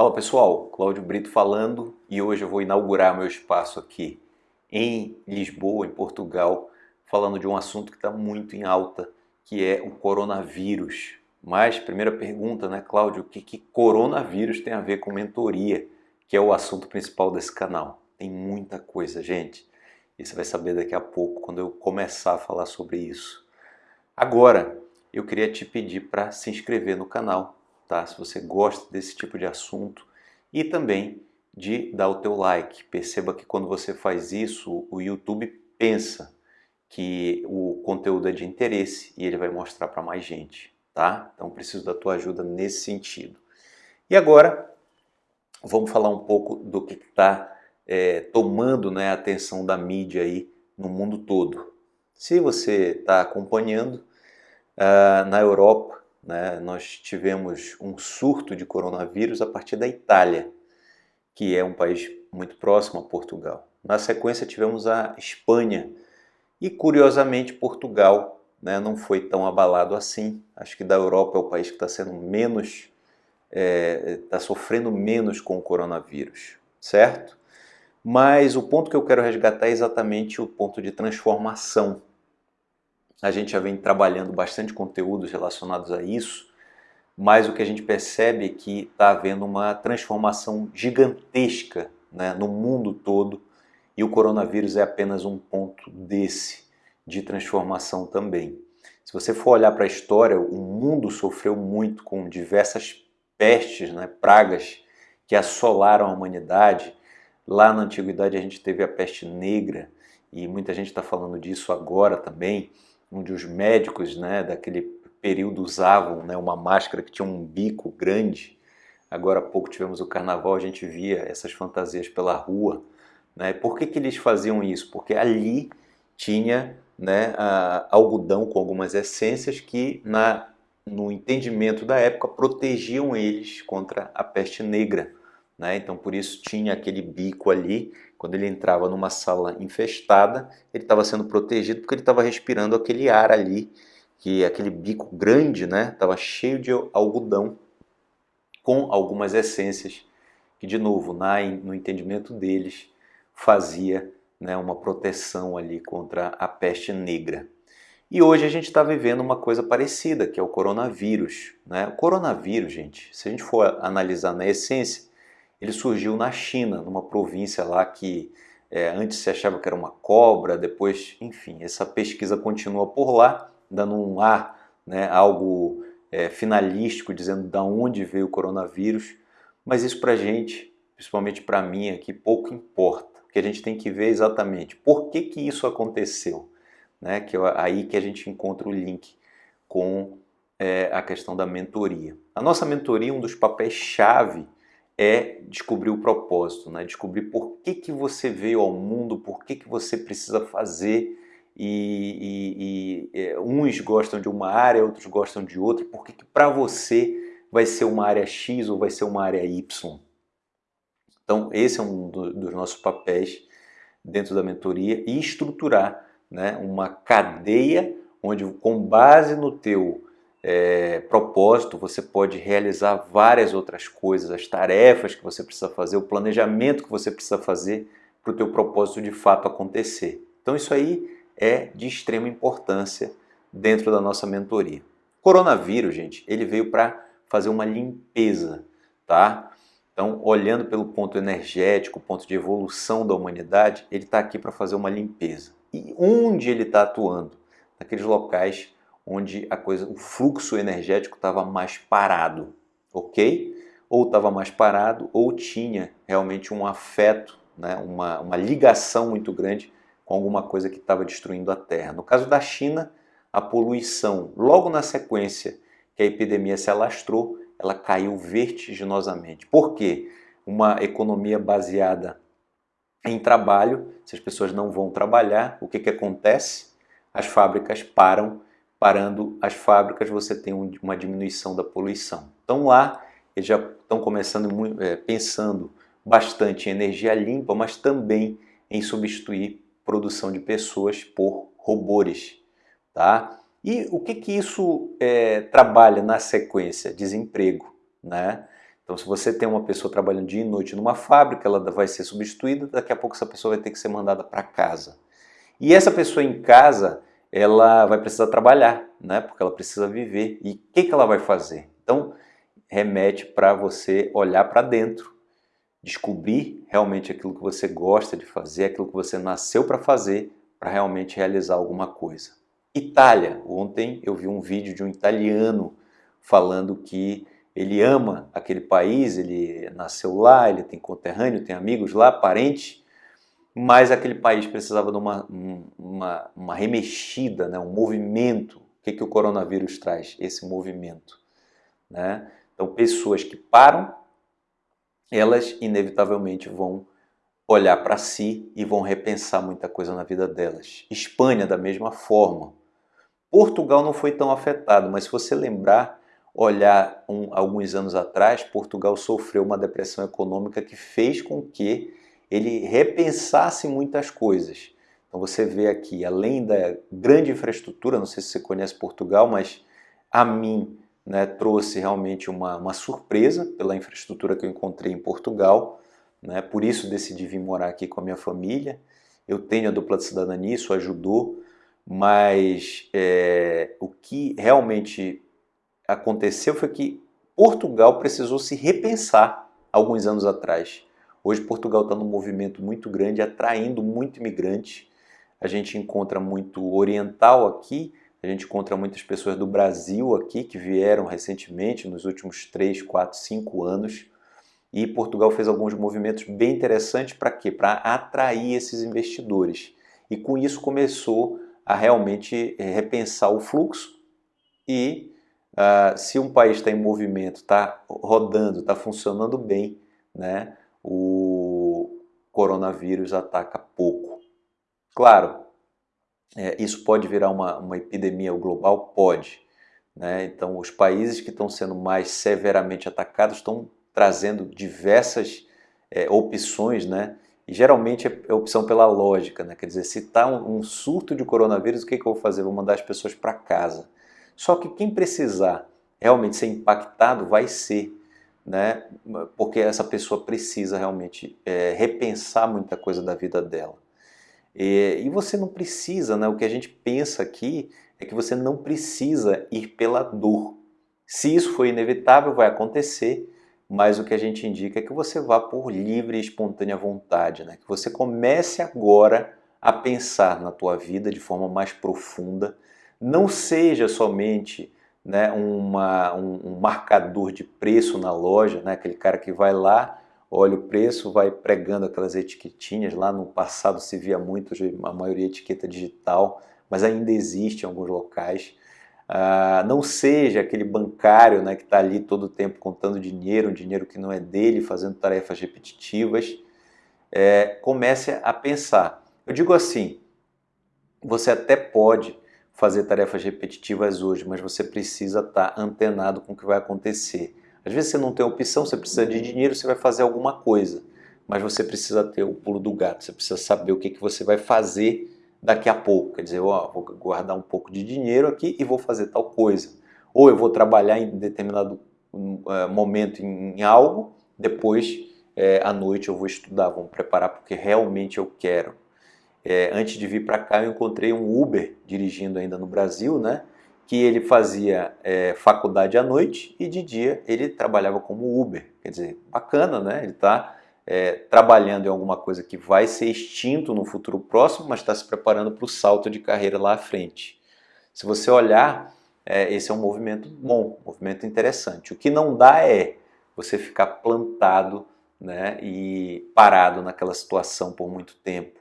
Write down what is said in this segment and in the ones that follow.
Fala pessoal, Cláudio Brito falando e hoje eu vou inaugurar meu espaço aqui em Lisboa, em Portugal, falando de um assunto que está muito em alta, que é o coronavírus. Mas, primeira pergunta, né, Cláudio, o que, que coronavírus tem a ver com mentoria, que é o assunto principal desse canal? Tem muita coisa, gente, e você vai saber daqui a pouco, quando eu começar a falar sobre isso. Agora, eu queria te pedir para se inscrever no canal, tá? Se você gosta desse tipo de assunto e também de dar o teu like. Perceba que quando você faz isso, o YouTube pensa que o conteúdo é de interesse e ele vai mostrar para mais gente, tá? Então preciso da tua ajuda nesse sentido. E agora vamos falar um pouco do que está é, tomando né, a atenção da mídia aí no mundo todo. Se você está acompanhando, uh, na Europa né? Nós tivemos um surto de coronavírus a partir da Itália, que é um país muito próximo a Portugal. Na sequência tivemos a Espanha e, curiosamente, Portugal né, não foi tão abalado assim. Acho que da Europa é o país que está sendo menos, está é, tá sofrendo menos com o coronavírus, certo? Mas o ponto que eu quero resgatar é exatamente o ponto de transformação a gente já vem trabalhando bastante conteúdos relacionados a isso, mas o que a gente percebe é que está havendo uma transformação gigantesca né, no mundo todo e o coronavírus é apenas um ponto desse de transformação também. Se você for olhar para a história, o mundo sofreu muito com diversas pestes, né, pragas que assolaram a humanidade. Lá na antiguidade a gente teve a peste negra e muita gente está falando disso agora também onde os médicos né, daquele período usavam né, uma máscara que tinha um bico grande. Agora há pouco tivemos o carnaval, a gente via essas fantasias pela rua. Né? Por que, que eles faziam isso? Porque ali tinha né, algodão com algumas essências que, na, no entendimento da época, protegiam eles contra a peste negra. Né? Então, por isso tinha aquele bico ali. Quando ele entrava numa sala infestada, ele estava sendo protegido porque ele estava respirando aquele ar ali, que aquele bico grande estava né? cheio de algodão com algumas essências que, de novo, na, no entendimento deles, fazia né, uma proteção ali contra a peste negra. E hoje a gente está vivendo uma coisa parecida, que é o coronavírus. Né? O coronavírus, gente, se a gente for analisar na essência, ele surgiu na China, numa província lá que é, antes se achava que era uma cobra, depois, enfim, essa pesquisa continua por lá, dando um ar, né, algo é, finalístico, dizendo de onde veio o coronavírus, mas isso para a gente, principalmente para mim aqui, pouco importa. O que a gente tem que ver exatamente por que, que isso aconteceu, né, que é aí que a gente encontra o link com é, a questão da mentoria. A nossa mentoria, um dos papéis-chave é descobrir o propósito, né? descobrir por que, que você veio ao mundo, por que, que você precisa fazer e, e, e é, uns gostam de uma área, outros gostam de outra, por que, que para você vai ser uma área X ou vai ser uma área Y. Então esse é um do, dos nossos papéis dentro da mentoria e estruturar né, uma cadeia onde com base no teu é, propósito, você pode realizar várias outras coisas, as tarefas que você precisa fazer, o planejamento que você precisa fazer para o teu propósito de fato acontecer. Então isso aí é de extrema importância dentro da nossa mentoria. Coronavírus, gente, ele veio para fazer uma limpeza, tá? Então, olhando pelo ponto energético, ponto de evolução da humanidade, ele está aqui para fazer uma limpeza. E onde ele está atuando? Naqueles locais onde a coisa, o fluxo energético estava mais parado, ok? Ou estava mais parado, ou tinha realmente um afeto, né? uma, uma ligação muito grande com alguma coisa que estava destruindo a Terra. No caso da China, a poluição, logo na sequência que a epidemia se alastrou, ela caiu vertiginosamente. Por quê? Uma economia baseada em trabalho, se as pessoas não vão trabalhar, o que, que acontece? As fábricas param parando as fábricas, você tem uma diminuição da poluição. Então lá eles já estão começando é, pensando bastante em energia limpa, mas também em substituir produção de pessoas por robôs. Tá? E o que, que isso é, trabalha na sequência? Desemprego. Né? Então se você tem uma pessoa trabalhando dia e noite numa fábrica, ela vai ser substituída, daqui a pouco essa pessoa vai ter que ser mandada para casa. E essa pessoa em casa, ela vai precisar trabalhar, né? porque ela precisa viver. E o que, que ela vai fazer? Então, remete para você olhar para dentro, descobrir realmente aquilo que você gosta de fazer, aquilo que você nasceu para fazer, para realmente realizar alguma coisa. Itália. Ontem eu vi um vídeo de um italiano falando que ele ama aquele país, ele nasceu lá, ele tem conterrâneo, tem amigos lá, parente, mas aquele país precisava de uma, uma, uma remexida, né, um movimento. O que, que o coronavírus traz? Esse movimento. Né? Então, pessoas que param, elas inevitavelmente vão olhar para si e vão repensar muita coisa na vida delas. Espanha, da mesma forma. Portugal não foi tão afetado, mas se você lembrar, olhar um, alguns anos atrás, Portugal sofreu uma depressão econômica que fez com que ele repensasse muitas coisas. Então você vê aqui, além da grande infraestrutura, não sei se você conhece Portugal, mas a mim né, trouxe realmente uma, uma surpresa pela infraestrutura que eu encontrei em Portugal. Né, por isso decidi vir morar aqui com a minha família. Eu tenho a dupla de cidadania, isso ajudou, mas é, o que realmente aconteceu foi que Portugal precisou se repensar alguns anos atrás. Hoje Portugal está num movimento muito grande, atraindo muito imigrante. A gente encontra muito oriental aqui, a gente encontra muitas pessoas do Brasil aqui que vieram recentemente, nos últimos 3, 4, 5 anos. E Portugal fez alguns movimentos bem interessantes para quê? Para atrair esses investidores. E com isso começou a realmente eh, repensar o fluxo e uh, se um país está em movimento, está rodando, está funcionando bem, né, o coronavírus ataca pouco. Claro, é, isso pode virar uma, uma epidemia global? Pode. Né? Então, os países que estão sendo mais severamente atacados estão trazendo diversas é, opções, né? e geralmente é, é opção pela lógica. Né? Quer dizer, se está um, um, surto de coronavírus, o que, que eu vou fazer? Vou mandar as pessoas para casa. Só que quem precisar realmente ser impactado vai ser, né? porque essa pessoa precisa realmente é, repensar muita coisa da vida dela. E, e você não precisa, né? o que a gente pensa aqui é que você não precisa ir pela dor. Se isso for inevitável, vai acontecer, mas o que a gente indica é que você vá por livre e espontânea vontade, né? que você comece agora a pensar na tua vida de forma mais profunda, não seja somente né, uma, um, um marcador de preço na loja, né, aquele cara que vai lá olha o preço, vai pregando aquelas etiquetinhas, lá no passado se via muito, a maioria etiqueta digital, mas ainda existe em alguns locais. Ah, não seja aquele bancário né, que está ali todo o tempo contando dinheiro, um dinheiro que não é dele, fazendo tarefas repetitivas. É, comece a pensar. Eu digo assim, você até pode fazer tarefas repetitivas hoje, mas você precisa estar tá antenado com o que vai acontecer. Às vezes você não tem opção, você precisa de dinheiro, você vai fazer alguma coisa. Mas você precisa ter o pulo do gato, você precisa saber o que, que você vai fazer daqui a pouco. Quer dizer, ó, vou guardar um pouco de dinheiro aqui e vou fazer tal coisa. Ou eu vou trabalhar em determinado uh, momento em, em, algo, depois é, à noite eu vou estudar, vou me preparar porque realmente eu quero. É, antes de vir para cá eu encontrei um Uber dirigindo ainda no Brasil, né? que ele fazia é, faculdade à noite e de dia ele trabalhava como Uber. Quer dizer, bacana, né? Ele está é, trabalhando em alguma coisa que vai ser extinto no futuro próximo, mas está se preparando para o salto de carreira lá à frente. Se você olhar, é, esse é um movimento bom, um movimento interessante. O que não dá é você ficar plantado né, e parado naquela situação por muito tempo.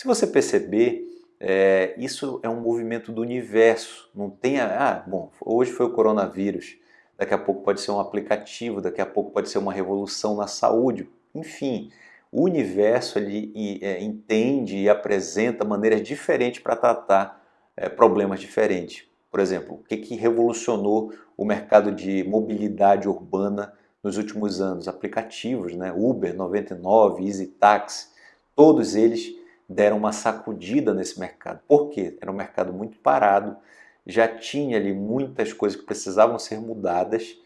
Se você perceber, é, isso é um movimento do universo. Não tem, ah, bom, hoje foi o coronavírus, daqui a pouco pode ser um aplicativo, daqui a pouco pode ser uma revolução na saúde. Enfim, o universo ele é, entende e apresenta maneiras diferentes para tratar é, problemas diferentes. Por exemplo, o que, que revolucionou o mercado de mobilidade urbana nos últimos anos? Aplicativos, né? Uber 99, Easy Taxi, todos eles deram uma sacudida nesse mercado. Por quê? Era um mercado muito parado, já tinha ali muitas coisas que precisavam ser mudadas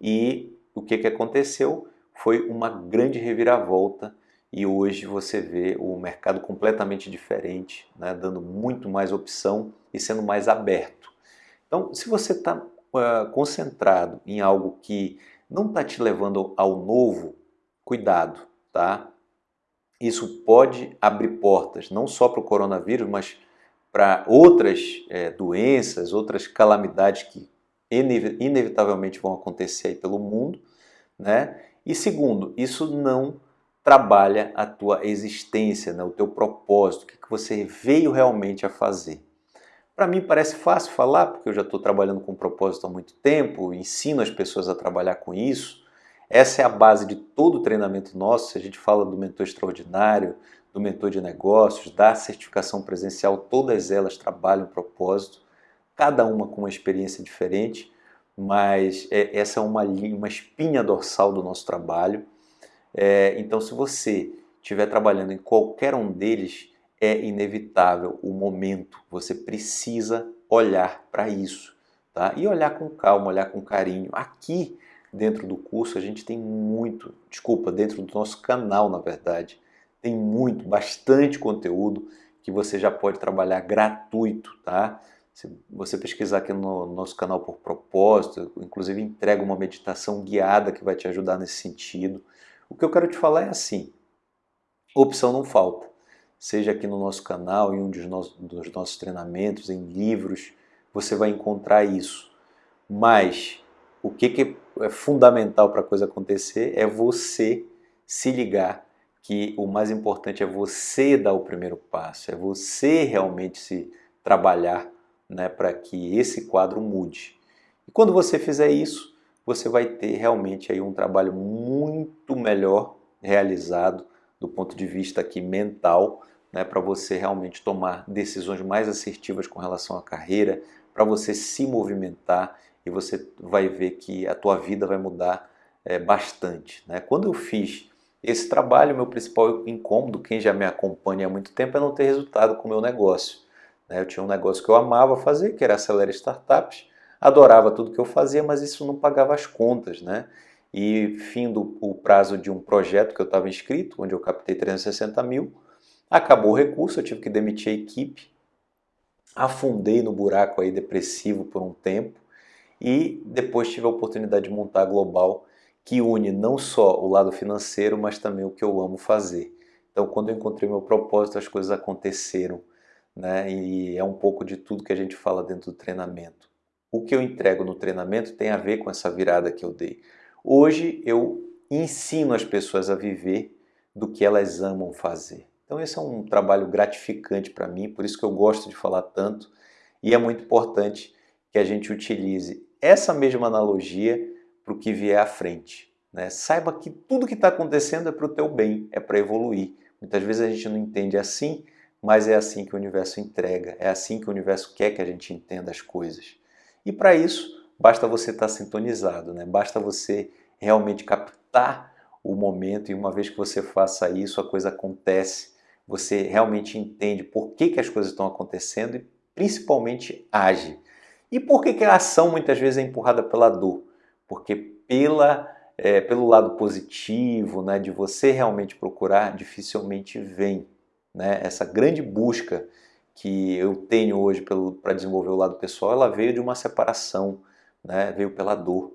e o que, que aconteceu? Foi uma grande reviravolta e hoje você vê o mercado completamente diferente, né, dando muito mais opção e sendo mais aberto. Então, se você está uh, concentrado em algo que não está te levando ao novo, cuidado, tá? Isso pode abrir portas não só para o coronavírus, mas para outras é, doenças, outras calamidades que inevitavelmente vão acontecer aí pelo mundo, né? E segundo, isso não trabalha a tua existência, né? o teu propósito, o que você veio realmente a fazer. Para mim parece fácil falar, porque eu já estou trabalhando com propósito há muito tempo, ensino as pessoas a trabalhar com isso. Essa é a base de todo o treinamento nosso. Se a gente fala do mentor extraordinário, do mentor de negócios, da certificação presencial, todas elas trabalham propósito, cada uma com uma experiência diferente, mas é, essa é uma, uma espinha dorsal do nosso trabalho. É, então, se você estiver trabalhando em qualquer um deles, é inevitável o momento, você precisa olhar para isso. Tá? E olhar com calma, olhar com carinho. Aqui, dentro do curso, a gente tem muito, desculpa, dentro do nosso canal, na verdade, tem muito, bastante conteúdo que você já pode trabalhar gratuito, tá? Se você pesquisar aqui no nosso canal por propósito, inclusive entrega uma meditação guiada que vai te ajudar nesse sentido. O que eu quero te falar é assim, opção não falta. Seja aqui no nosso canal, em um dos nossos, dos nossos treinamentos, em livros, você vai encontrar isso. Mas o que, que é fundamental para a coisa acontecer é você se ligar que o mais importante é você dar o primeiro passo, é você realmente se trabalhar né, para que esse quadro mude. E quando você fizer isso, você vai ter realmente aí um trabalho muito melhor realizado do ponto de vista aqui mental, né, para você realmente tomar decisões mais assertivas com relação à carreira, para você se movimentar e você vai ver que a tua vida vai mudar é, bastante. Né? Quando eu fiz esse trabalho, meu principal incômodo, quem já me acompanha há muito tempo, é não ter resultado com o meu negócio. Né? Eu tinha um negócio que eu amava fazer, que era acelerar startups, adorava tudo que eu fazia, mas isso não pagava as contas. Né? E findo o prazo de um projeto que eu estava inscrito, onde eu captei 360 mil, acabou o recurso, eu tive que demitir a equipe, afundei no buraco aí depressivo por um tempo e depois tive a oportunidade de montar a Global, que une não só o lado financeiro, mas também o que eu amo fazer. Então, quando eu encontrei meu propósito, as coisas aconteceram, né? E é um pouco de tudo que a gente fala dentro do treinamento. O que eu entrego no treinamento tem a ver com essa virada que eu dei. Hoje eu ensino as pessoas a viver do que elas amam fazer. Então esse é um trabalho gratificante para mim, por isso que eu gosto de falar tanto e é muito importante que a gente utilize essa mesma analogia para o que vier à frente. Né? Saiba que tudo que está acontecendo é para o teu bem, é para evoluir. Muitas vezes a gente não entende assim, mas é assim que o universo entrega, é assim que o universo quer que a gente entenda as coisas. E para isso, basta você estar tá sintonizado, né? basta você realmente captar o momento e uma vez que você faça isso, a coisa acontece, você realmente entende por que, que as coisas estão acontecendo e principalmente age. E por que, que a ação muitas vezes é empurrada pela dor? porque pela, é, pelo lado positivo, né, de você realmente procurar, dificilmente vem. Né? Essa grande busca que eu tenho hoje para desenvolver o lado pessoal, ela veio de uma separação, né? veio pela dor,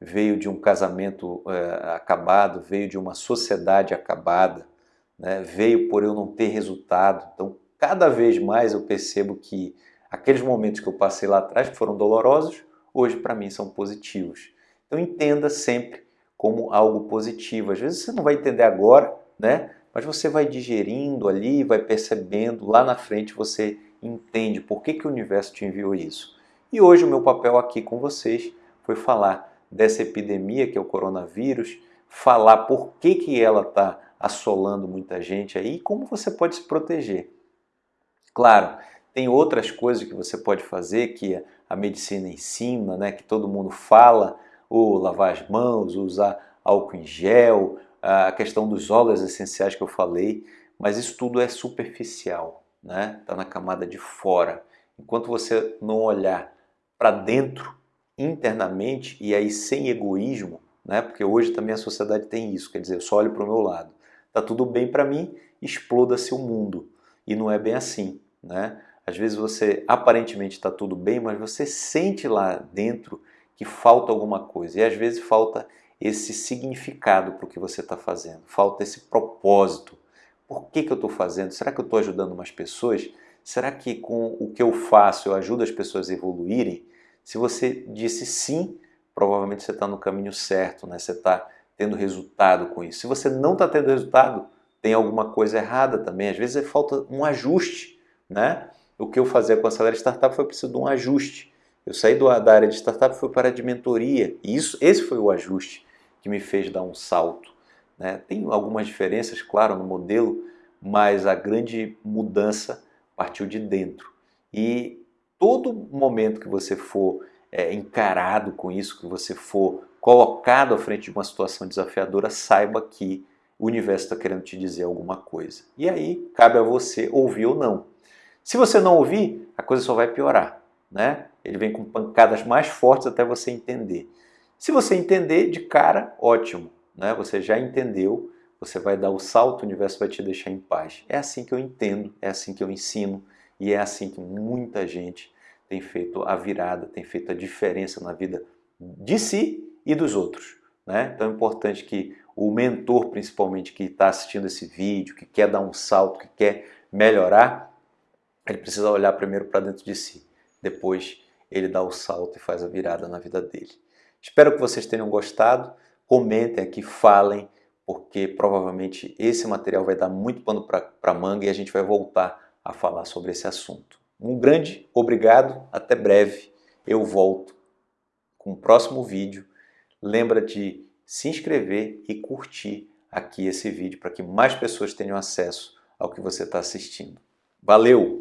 veio de um casamento é, acabado, veio de uma sociedade acabada, né? veio por eu não ter resultado. Então, cada vez mais eu percebo que aqueles momentos que eu passei lá atrás, que foram dolorosos, hoje para mim são positivos. Então entenda sempre como algo positivo. Às vezes você não vai entender agora, né? Mas você vai digerindo ali, vai percebendo, lá na frente você entende por que, que o universo te enviou isso. E hoje o meu papel aqui com vocês foi falar dessa epidemia que é o coronavírus, falar por que, que ela está assolando muita gente aí e como você pode se proteger. Claro, tem outras coisas que você pode fazer que a medicina ensina, né, que todo mundo fala, o lavar as mãos, usar álcool em gel, a questão dos óleos essenciais que eu falei, mas isso tudo é superficial, né? Está na camada de fora. Enquanto você não olhar para dentro, internamente, e aí sem egoísmo, né? porque hoje também a sociedade tem isso, quer dizer, eu só olho para o meu lado. Está tudo bem para mim, exploda-se o mundo. E não é bem assim. Né? Às vezes você aparentemente está tudo bem, mas você sente lá dentro que falta alguma coisa. E às vezes falta esse significado para o que você está fazendo, falta esse propósito. Por que, que eu estou fazendo? Será que eu estou ajudando mais pessoas? Será que com o que eu faço eu ajudo as pessoas a evoluírem? Se você disse sim, provavelmente você está no caminho certo, né? você está tendo resultado com isso. Se você não está tendo resultado, tem alguma coisa errada também. Às vezes falta um ajuste. Né? O que eu fazia com a Acelera Startup foi preciso de um ajuste. Eu saí do, da área de startup fui para a de mentoria. E isso, esse foi o ajuste que me fez dar um salto. Né? Tem algumas diferenças, claro, no modelo, mas a grande mudança partiu de dentro. E todo momento que você for é, encarado com isso, que você for colocado à frente de uma situação desafiadora, saiba que o universo está querendo te dizer alguma coisa. E aí cabe a você ouvir ou não. Se você não ouvir, a coisa só vai piorar. Né? Ele vem com pancadas mais fortes até você entender. Se você entender de cara, ótimo. Né? Você já entendeu, você vai dar o salto, o universo vai te deixar em paz. É assim que eu entendo, é assim que eu ensino e é assim que muita gente tem feito a virada, tem feito a diferença na vida de si e dos outros. Né? Então é importante que o mentor, principalmente, que está assistindo esse vídeo, que quer dar um salto, que quer melhorar, ele precisa olhar primeiro para dentro de si. Depois ele dá o salto e faz a virada na vida dele. Espero que vocês tenham gostado. Comentem aqui, falem, porque provavelmente esse material vai dar muito pano para manga e a gente vai voltar a falar sobre esse assunto. Um grande obrigado, até breve. Eu volto com o próximo vídeo. Lembra de se inscrever e curtir aqui esse vídeo para que mais pessoas tenham acesso ao que você está assistindo. Valeu!